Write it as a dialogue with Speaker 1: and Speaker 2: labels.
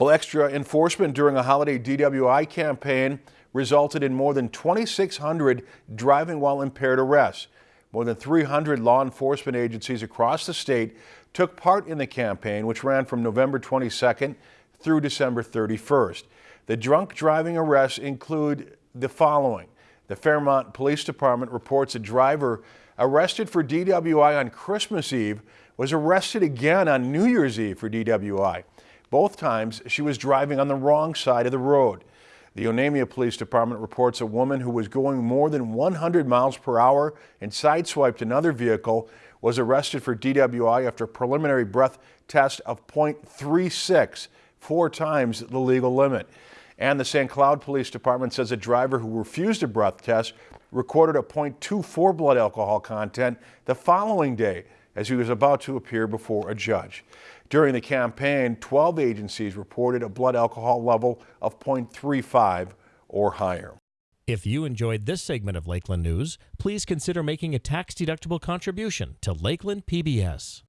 Speaker 1: Well, extra enforcement during a holiday DWI campaign resulted in more than 2,600 driving while impaired arrests. More than 300 law enforcement agencies across the state took part in the campaign, which ran from November 22nd through December 31st. The drunk driving arrests include the following. The Fairmont Police Department reports a driver arrested for DWI on Christmas Eve was arrested again on New Year's Eve for DWI. Both times she was driving on the wrong side of the road. The Onamia Police Department reports a woman who was going more than 100 miles per hour and sideswiped another vehicle was arrested for DWI after a preliminary breath test of .36, four times the legal limit. And the St. Cloud Police Department says a driver who refused a breath test recorded a .24 blood alcohol content the following day as he was about to appear before a judge. During the campaign, 12 agencies reported a blood alcohol level of .35 or higher.
Speaker 2: If you enjoyed this segment of Lakeland News, please consider making a tax-deductible contribution to Lakeland PBS.